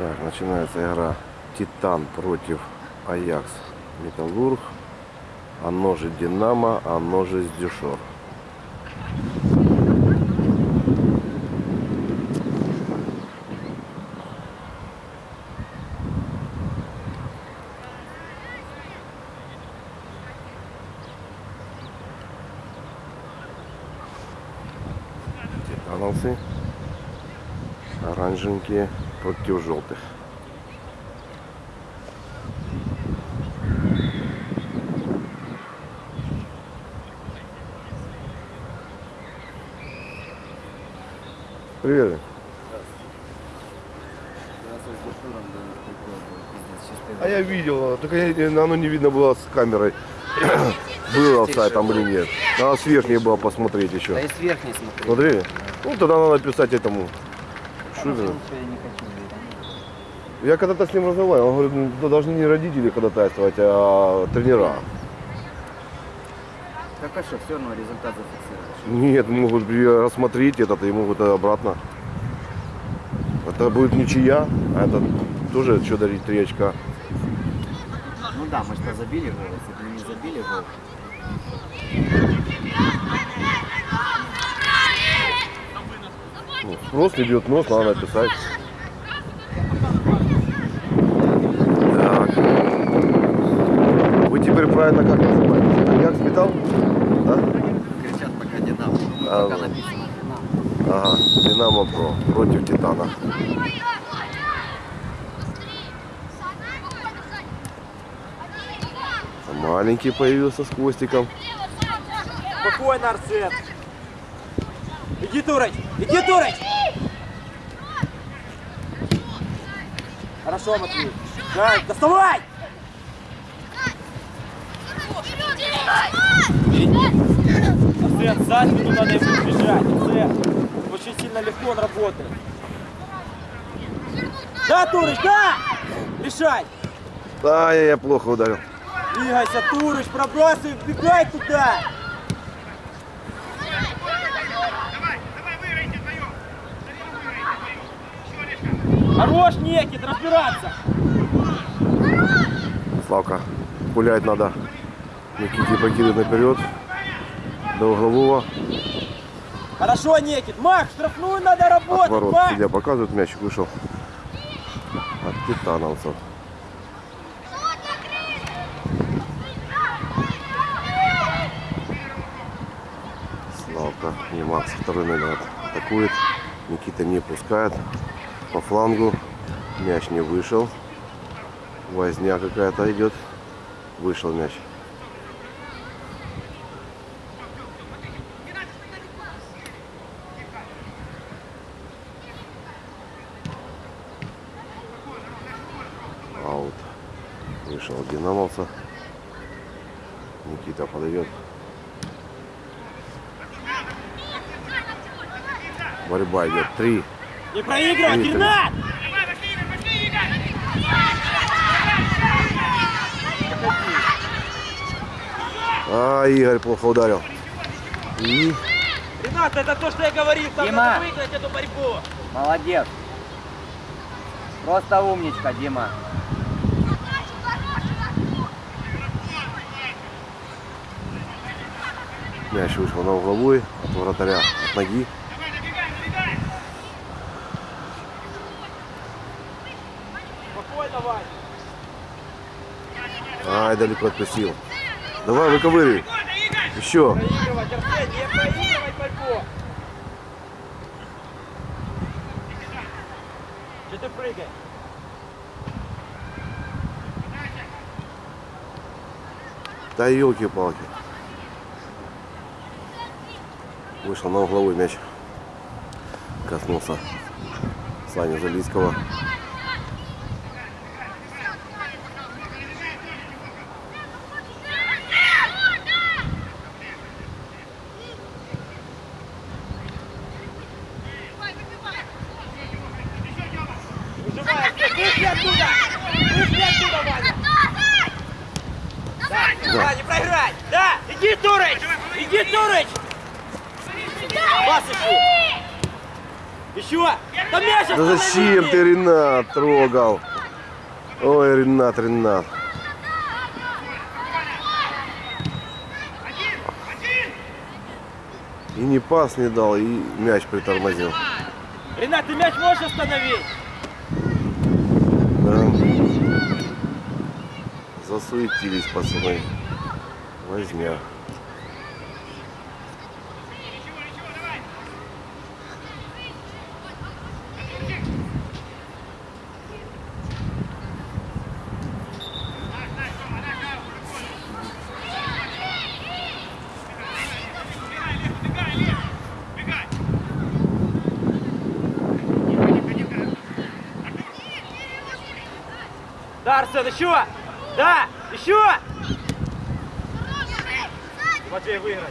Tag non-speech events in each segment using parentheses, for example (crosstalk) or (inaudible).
Так, начинается игра Титан против Аякс Металлург. Оно же Динамо, оно же Дюшор. Против желтых. Привет. А я видел, только я- оно не видно было с камерой. (coughs) Было сайт там или нет. Надо с верхней было посмотреть Да еще. и с верхней смотри. Смотрели? Ну тогда надо писать этому Шубину. Я не хочу. Я когда-то с ним разговаривал, он говорит, ну, да должны не родители ходатайствовать, а тренера. Так а что, все равно результат зафиксируешь. Нет, могут рассмотреть этот и могут обратно. Это будет ничья, а это тоже что дарить три очка. Ну да, мы что забили гол, если бы не забили гол. Ну, спрос бьет нос, надо написать. Так. Вы теперь правильно как называете? Коньяк спитал? Да? Кричат пока Динамо. Ну, А, пока написано Динамо. Ага, Динамо Про против Титана. Маленький появился с хвостиком. Спокойно, Арсен. Иди, Турыч! Иди, Турыч! Хорошо, Матвей. Да, доставай! Сзади тут надо ему бежать. Арсен, очень сильно легко он работает. Да, Турыч, да! Решай! Да, я, я плохо ударил. Двигайся, Турыч, пробрасывай, вбегай туда! Хорош, Некит, разбираться! Славка, гулять надо. Никите покидывает наперед. До углового. Хорошо, Некит! Мах, штрафную надо работать! Отворот. Мах! Судья показывает, мячик вышел. От титановцев. Славка и Макс второй номер атакует. Никита не пускает. По флангу. Мяч не вышел. Возня какая-то идет. Вышел мяч. Аут. Вышел динамовца. Никита подает. Борьба идет. Три. Не проигрывай. Геннад! А, Игорь плохо ударил. И Ренат, это то, что я говорил, там Дима! надо выиграть эту борьбу! Молодец. Просто умничка, Дима. Мяч вышел на угловой от вратаря, от ноги. Ай, далеко отпустил. Давай, выковыривай. Еще. Че ты прыгаешь? Да елки-палки. Вышел на угловой мяч. Коснулся Саня Залийского. Выжимай, Арсен, вышли оттуда! Вышли оттуда, Ваня! Да, да, не проиграй! Да, иди, Турыч! Иди, Турыч! Пас ищи! Еще! Да зачем ты, Ренат, трогал? Ой, Ренат, Ренат. И не пас не дал, и мяч притормозил. Ренат, ты мяч можешь остановить? Да. Засуетились пацаны. Возня. Арсен, еще! Да! Еще! Матвей выиграй.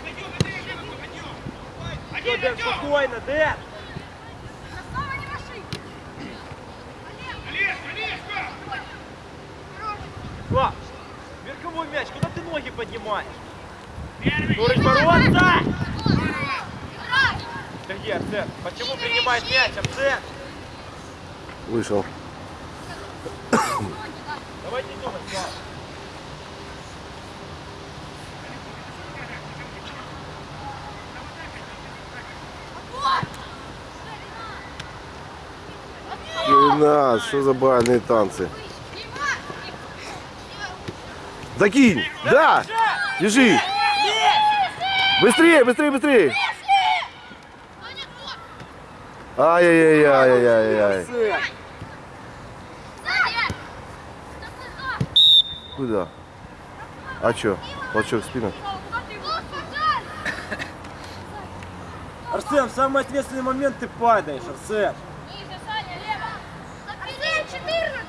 Все, Дэн, спокойно, Дэн! О, верховой мяч, куда ты ноги поднимаешь? Турыч, бороться! Где, Арсен? Почему принимает мяч, Арсен? Вышел. Давай не думай, Слава. Ренат, что за бальные танцы? Закинь! Да! Держи! Быстрее, быстрее, быстрее! Ай-яй-яй-яй-яй-яй. Куда? А чё? Толчок в спину? Арсен, в самый ответственный момент ты падаешь, Арсен. Арсен, 14!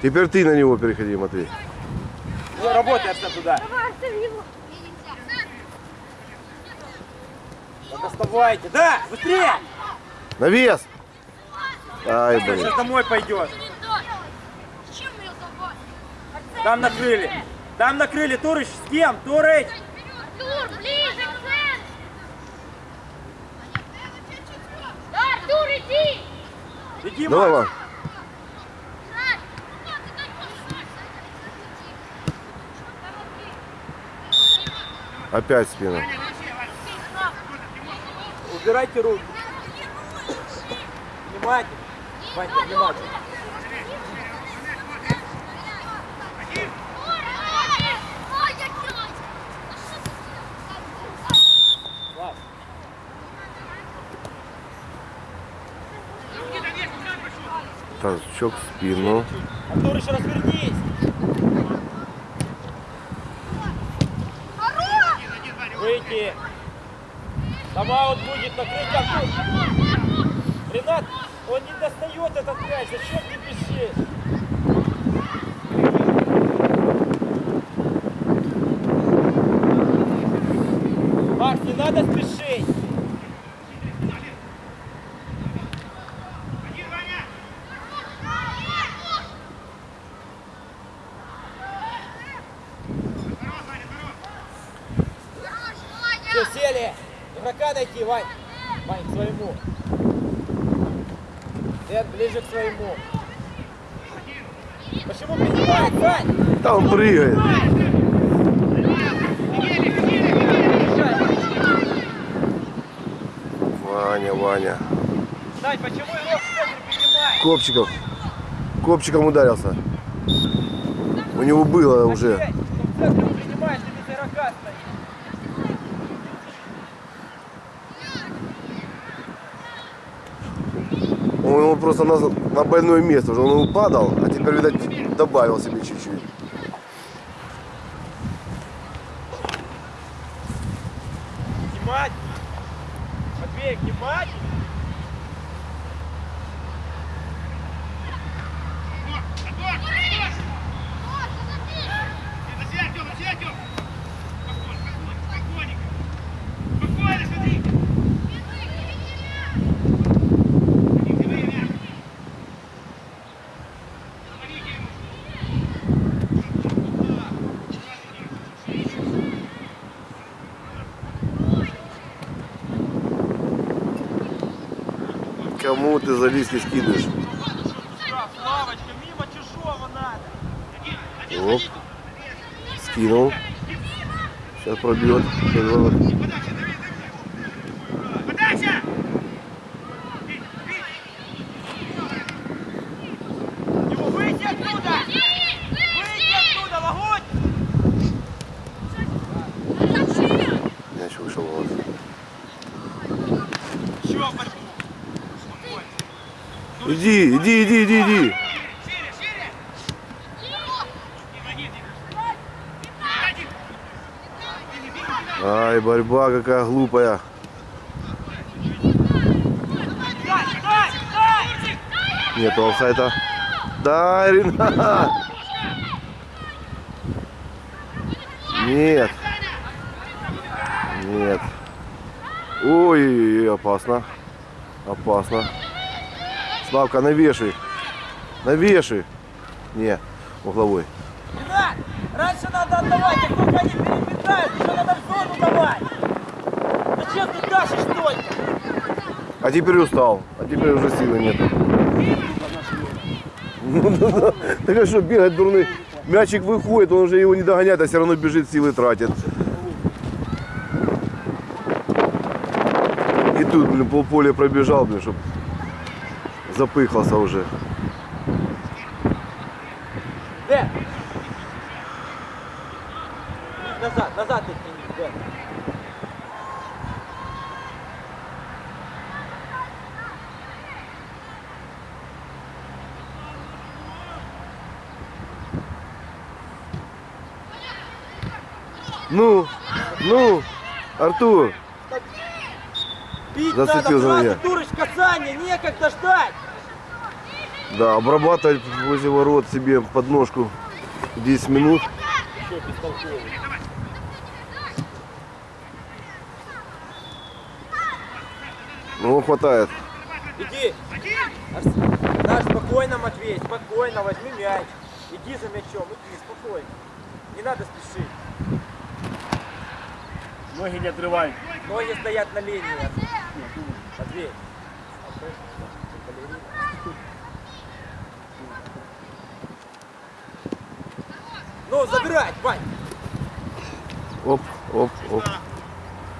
Теперь ты на него переходи, Матвей. Ну, работай, Арсен, туда. Давай, Арсен, его! Так оставайте. Да, быстрее! На вес! Ай, блин. Сейчас домой забрать? Там накрыли. Там накрыли. Турыч, с кем? Турыч! Артур, ближе к! Да, Артур, иди! Иди, Давай, Макс. Опять в спину. Убирайте руки. Внимательно. Ванька, внимательно. Слав, Толчок в спину. Артурыч, развернись. Выйти. Тайм-аут будет накрыть Артур. Ренат, он не достает этот мяч. Зачем ты бежишь? Макс, не надо спешить. Все, сели. Игрока найти, Вань. Вань, к своему. Дэн, ближе к своему. Почему принимает, Вань? Там прыгает. Ваня, Ваня. Сань, почему игрок в? Копчиков. Копчиком ударился. У него было уже. Опять, кто в центре он принимает, ты без игрока стоишь. Он ему просто на, на больное место уже. Он упадал, а теперь, видать, добавил себе чуть-чуть. Ты скидываешь? Мимо чужого надо. Оп. Скинул. Сейчас пробьет ворот. Его выйди оттуда! Выйди оттуда, Лагунь! Мяч вышел в ворот. Еще борьбу! Иди, иди, иди, иди. Ай, борьба какая глупая. Нету офсайта. Да, Ренат. Нет. Нет. Ой, опасно. Опасно. Славка, навешай. Навешай. Не, угловой. Ренат, раньше надо отдавать, как только они переметают, еще надо в зону давать! Зачем ты тащишь только? А теперь устал. А теперь уже силы нет. Ну. (laughs) Так а что, бегать дурный? Мячик выходит, он уже его не догоняет, а все равно бежит, силы тратит. И тут, блин, полполя пробежал, блин, чтоб запыхался уже. Дэн! Назад, назад оттяни, Дэн. Ну, ну, Артур, Бить Зацепил за меня. сразу дурочь касание, некогда ждать! Да, обрабатывать возле ворот себе подножку 10 минут. Бестолковый. Ну, хватает. Иди! Да, спокойно, Матвей, спокойно, возьми мяч. Иди за мячом, иди, спокойно. Не надо спешить. Ноги не отрывай. Ноги стоят на линии. Матвей. Ну, забирать, Вань. Оп, оп, оп.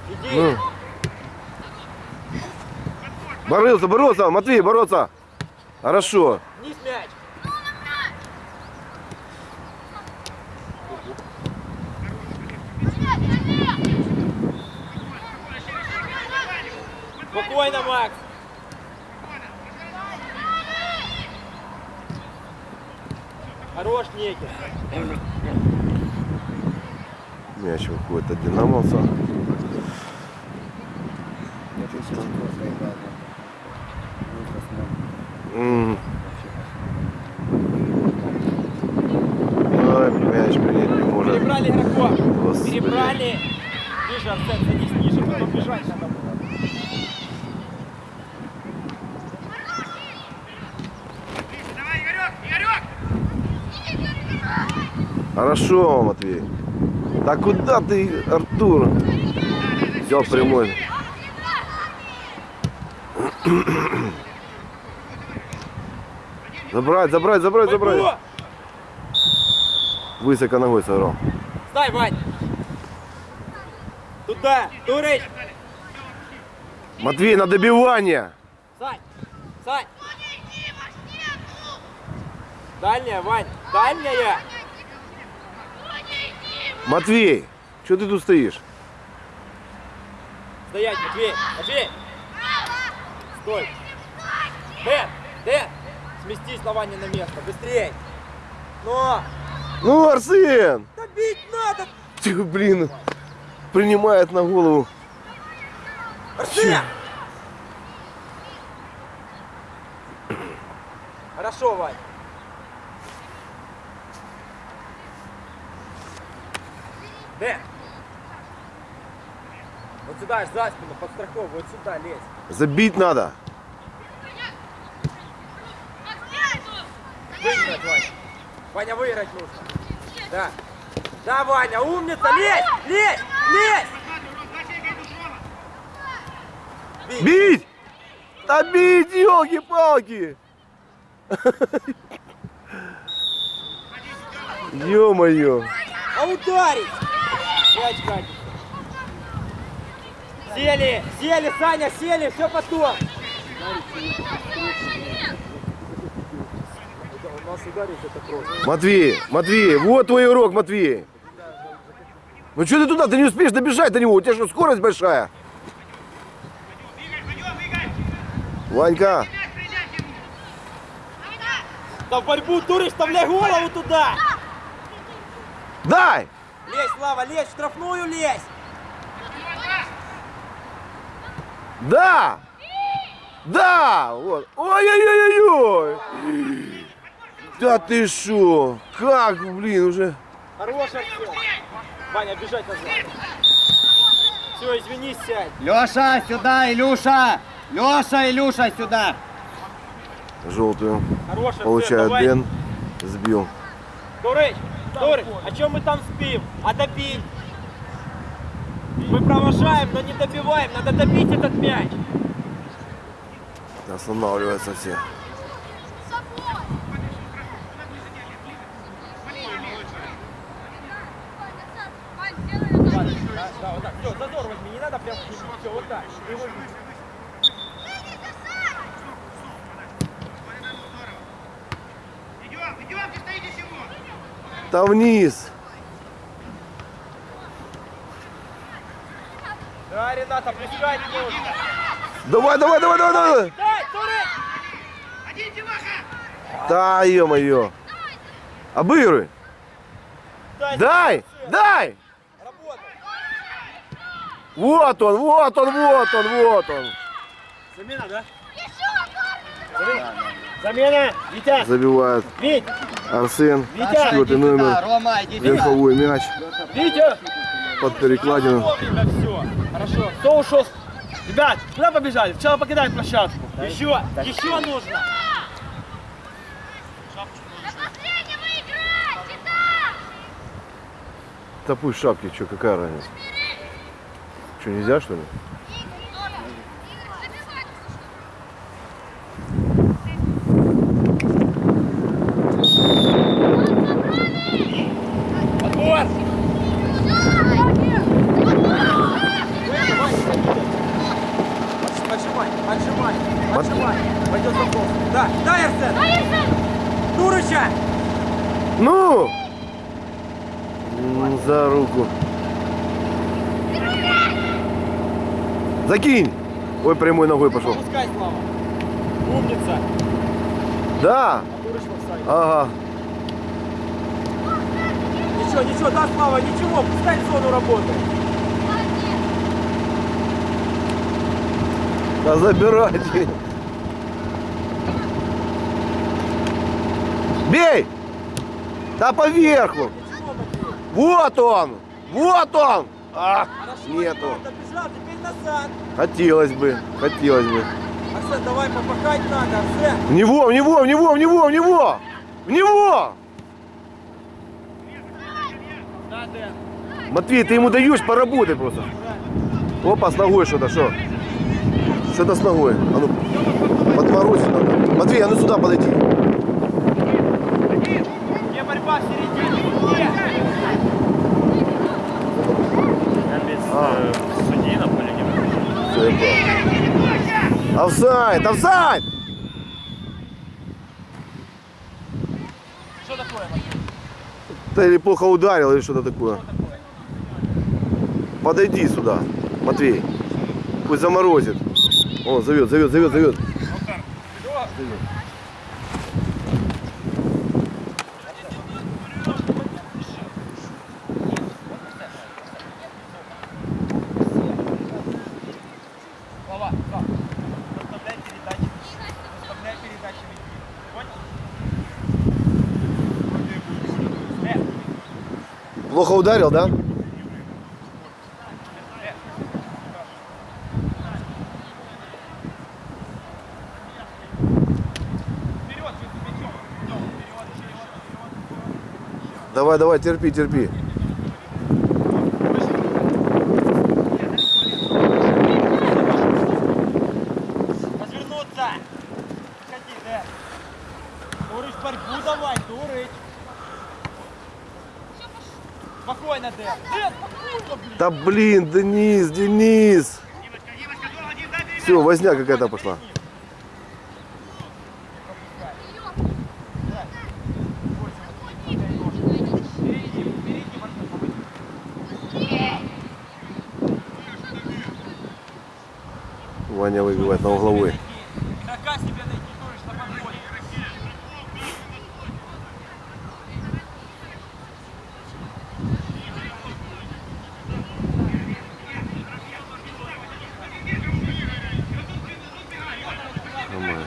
Иди. Ну. Боролся, бороться, Матвей, бороться. Хорошо. Вниз мяч. Спокойно, Макс. Хорош, Некин. От динамовца. М. Ай, мяч принять не может. Перебрали игроков. Господи. Перебрали. Ниже, Арсен, садись ниже, потом бежать надо было. Хорошо, Матвей. Да куда ты, Артур? Взял прямой. Забрать, забрать, забрать, забрать. Высоко ногой сыграл. Стай, Вань. Туда, Турыч. Матвей, на добивание. Сань, Сань. Дальняя, Вань, дальняя. Матвей, что ты тут стоишь? Стоять, Матвей, Матвей. Стой. Дэн, Дэн, сместись на Ване на место, быстрей. Но, Ну, Арсен! да бить надо. Тихо, блин. Принимает на голову. Арсен! Хорошо, Вань. Вот сюда, аж за спину, подстраховывай, вот сюда лезь. Забить надо. Выиграть, Ваня. Ваня, выиграть нужно. Да. Да, Ваня, умница, лезь, лезь, лезь. Бей. Бить! Да бить, елки-палки! (laughs) Ё-моё! А ударить! Мяч катится. Сели, сели, Саня, сели, все потом. Матвей, Матвей, вот твой урок, Матвей. Ну что ты туда, ты не успеешь добежать до него, у тебя что, скорость большая? Ванька, Да в борьбу, Турыч, вставляй голову туда! дай! Лезь, Слава, лезь, в штрафную лезь! Да! Да! Вот. Ой-ой-ой-ой! Да ты шо? Как, блин, уже... Артем. Ваня, бежать назад. Все, извинись, сядь. Леша, сюда, Илюша! Леша, Илюша, сюда! Желтую. Артем, Получает. Бен. Сбил. Турыч, Турыч, а чем мы там спим? А добить? Мы провожаем, но не добиваем. Надо добить этот мяч. Останавливаются все. Да, вот так. Все, зазор возьми, не надо прям все, вот так. И бить. Там вниз. Да, Рената, пускать нужно. Давай, давай, давай, давай, давай. Да, ё-моё. Обыгрывай. Дай! Дай, дай. Работай! Вот он, вот он, вот он, вот он. Замена, да? Замена! Витя! Забивает Вить! Арсен. Витя! Четвертый номер. Рома, иди сюда! Верховой мяч Витя! Под перекладину. Хорошо. Кто ушел? Ребят, куда побежали? Сначала покидаем площадку. Еще, еще нужно. Последнего играть! Сюда! Да пусть шапки, что, какая разница? Что, нельзя, что ли? Поджимай, поджимай. Пойдет запрос. Да, дай, Арсен! Турыча! Ну! За руку. Закинь! Ой, прямой ногой пошел. Пускай, Слава. Умница. Да! А. Ага. Ничего, ничего, да, Слава, ничего, пускай в зону работает. Да забирайте. Бей! Да поверху! Вот он! Вот он! А, нету. Хотелось бы, хотелось бы. Арсен, давай попахать надо, Арсен. В него, в него, в него, в него, в него! В него! Матвей, ты ему даешь, поработай просто. Опа, с ногой что-то, что? Что-то с ногой. А ну, подморозить надо. Матвей, а ну сюда подойди. Где борьба в середине? Без э, судьи на поле не понял. Офсайд, офсайд! Что такое, Матвей? Ты или плохо ударил, или что-то такое. Подойди сюда, Матвей. Пусть заморозит. О, зовет, зовет, зовет, зовет. Плохо ударил, да? Давай, давай, терпи, терпи. Спокойно, Дэн. Дэн, спокойно, блин. Да блин, Денис, Денис. Все, возня какая-то пошла. Ваня выбивает на угловой. Игрока себе найти Турыч на подходе. Нормально.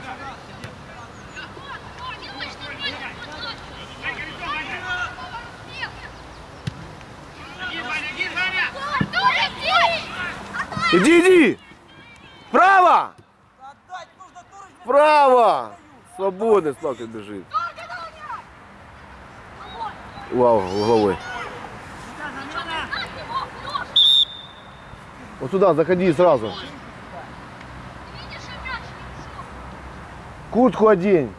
Иди, иди! Право! Отдать нужно Турыч. Право! Свободный Славка бежит. Вау, угловой. Вот сюда заходи сразу. Куртку одень.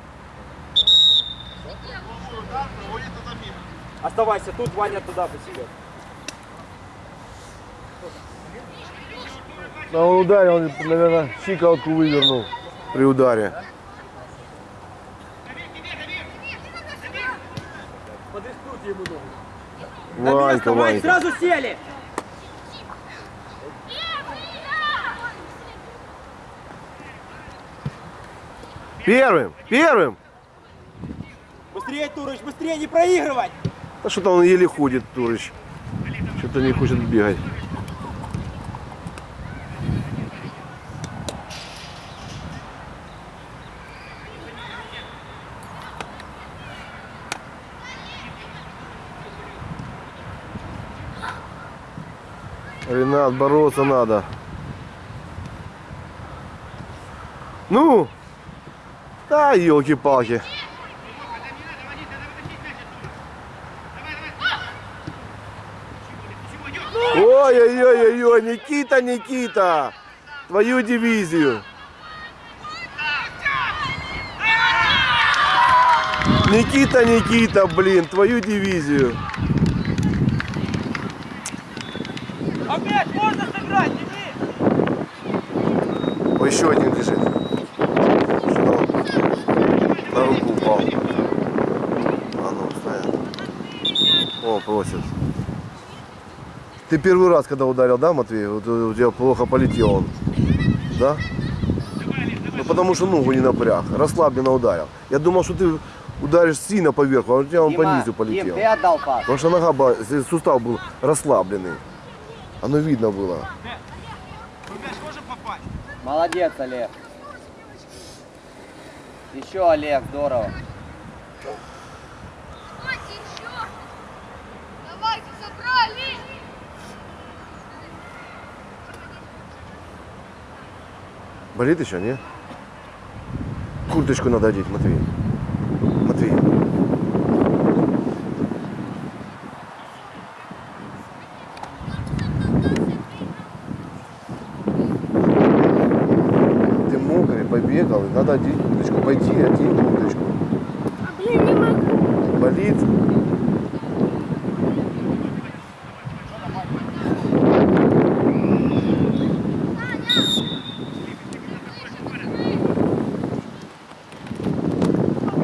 Оставайся тут, Ваня туда по себе. Да он ударил, наверное, щиколотку вывернул при ударе. Подрискуйте ему ногу. Ванька, Вань, Ванька. сразу сели. Первым, первым. Быстрее, Турыч, быстрее, не проигрывать. Да что-то он еле ходит, Турыч. Что-то не хочет бегать. Ренат, бороться надо. Ну! Да, елки-палки. Ой-ой-ой-ой, Никита, Никита, твою дивизию. Никита, Никита, блин, твою дивизию. Опять можно сыграть, Денис. О, еще один лежит. Что на руку упал. А ну, стоят. О, просит. Ты первый раз, когда ударил, да, Матвей? Вот у тебя плохо полетел он. Да? Ну, потому что ногу не напряг. Расслабленно ударил. Я думал, что ты ударишь сильно поверху, а у тебя он по низу Дим, полетел. ты отдал пас. Потому что нога, была- сустав был расслабленный. Оно видно было. Молодец, Олег. Еще, Олег, здорово. Давайте еще. Давайте, собрались. Болит еще, не? Курточку надо одеть. Матвей. Ты мокрый, побегал, и надо одеть курточку. Пойди, одень курточку. Блин, не могу. Болит?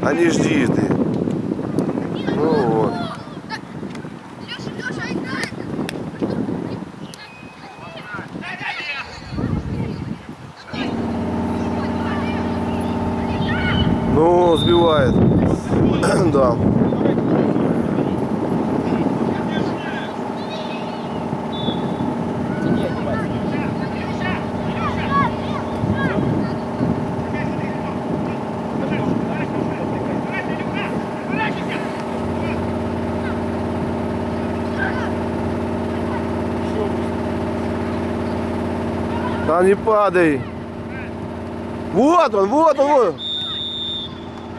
А не жди ты. Ну вот. Леша, Леша, играй. Ну, сбивает. да. Да не падай. Вот он, вот он, вот.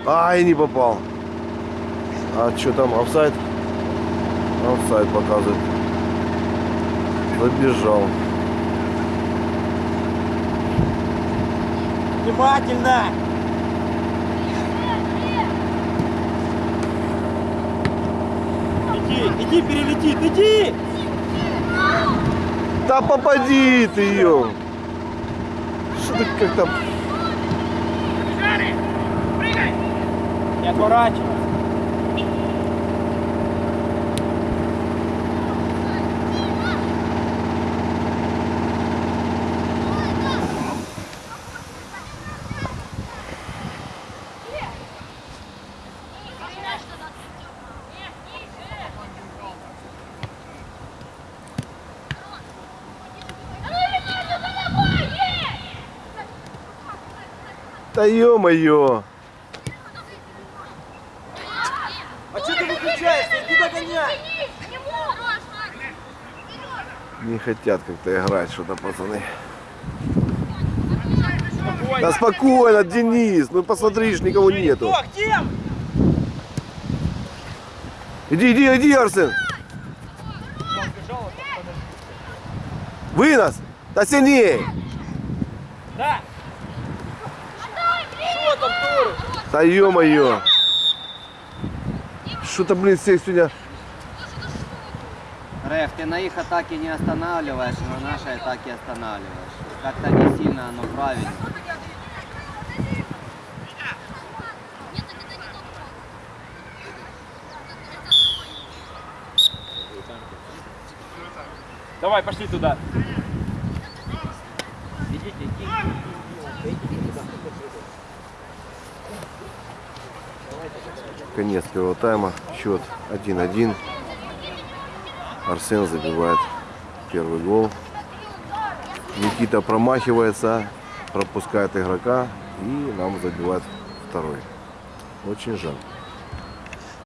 Ай, не попал. А что там, офсайд? Офсайд показывает. Забежал. Внимательно. Иди, иди, перелетит, иди. Да попади ты ее. Как-то... Не отворачивайся. Да ё-моё. А что ты выключаешься? Иди догоняй. Не хотят как-то играть что-то, пацаны. Спокойно. Да спокойно, Денис. Ну посмотри, ж никого нету. Иди, иди, иди, Арсен. Вынос. Да сильнее. Да. Да ё-моё. Что-то, блин, всех сегодня... Реф, ты на их атаке не останавливаешь, а на нашей атаке останавливаешь. Как-то не сильно оно правильно. Давай, пошли туда. Конец первого тайма. Счет 1-1. Арсен забивает первый гол. Никита промахивается, пропускает игрока и нам забивает второй. Очень жаль.